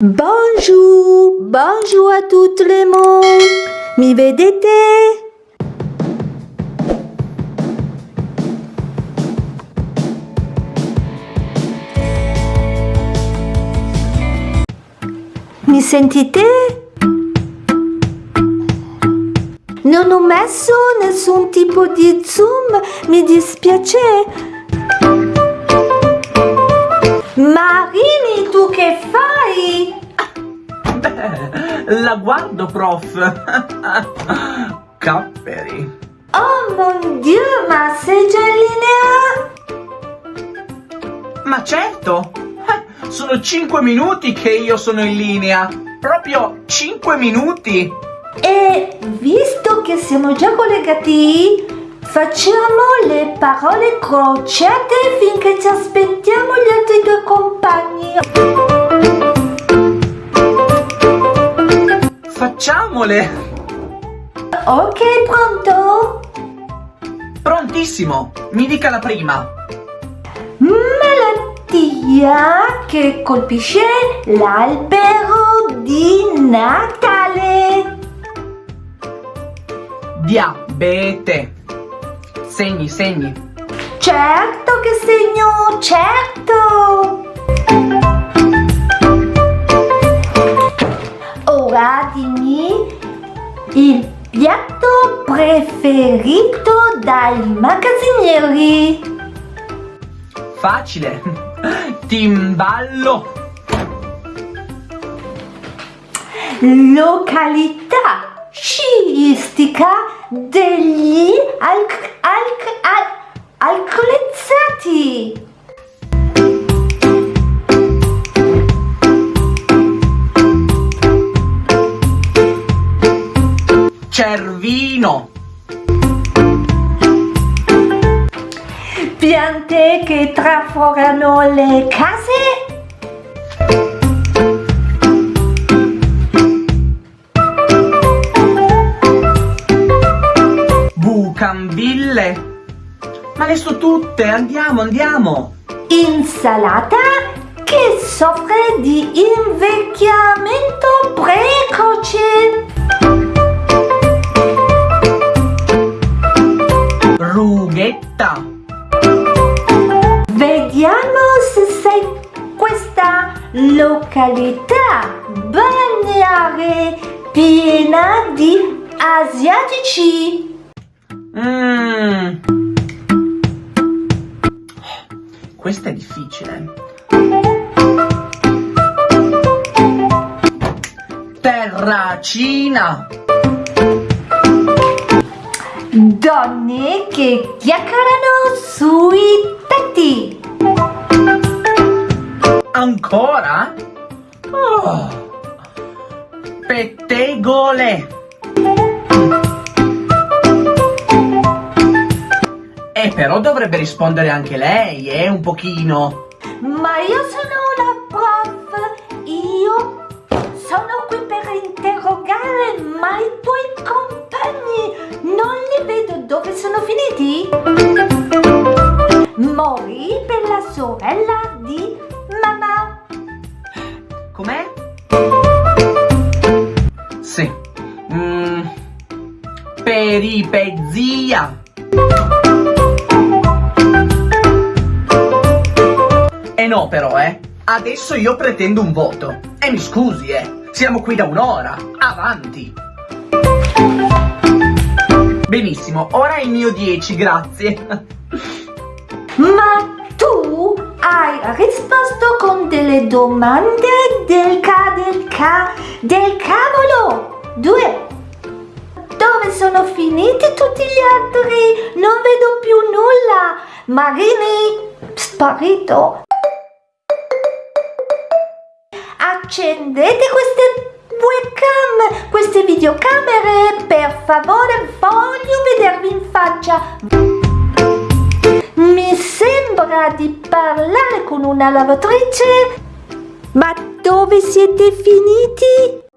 Bonjour, bonjour a tutti le monde. Mi vedete? Mi sentite? Non ho messo nessun tipo di zoom, mi dispiace. Marini, tu che fai? La guardo, prof. Capperi. Oh mon dieu, ma sei già in linea? Ma certo. Eh, Sono 5 minuti che io sono in linea. Proprio 5 minuti. E visto che siamo già collegati, facciamo le parole crociate finché ci aspettiamo Facciamole. Ok, pronto? Prontissimo. Mi dica la prima. Malattia che colpisce l'albero di Natale. Diabete. Segni, segni. Certo che segno, certo! Ora dimmi il piatto preferito dai magazzinieri. Facile. Timballo. Località sciistica degli alc- alc- al- alcolizzati. Cervino. Piante che traforano le case. Bucambille. Ma le so tutte. Andiamo, andiamo. Insalata che soffre di invecchiamento precoce. Rughetta. Vediamo se sei questa località balneare piena di asiatici. Mmm. Questa è difficile. Terracina. Donne che chiacchierano sui tetti. Ancora? Oh. Pettegole. Eh, però dovrebbe rispondere anche lei, eh, un pochino. Ma io sono la prof. Io sono qui per interrogare, ma Peripezia. E no però, eh. Adesso io pretendo un voto. E mi scusi, eh. Siamo qui da un'ora. Avanti. Benissimo, ora il mio 10, grazie. Ma tu hai risposto con delle domande del ca del ca del cavolo. Due. Dove sono finiti tutti gli altri? Non vedo più nulla. Marini, sparito. Accendete queste webcam, queste videocamere, per favore, voglio vedervi in faccia. Mi sembra di parlare con una lavatrice. Ma dove siete finiti?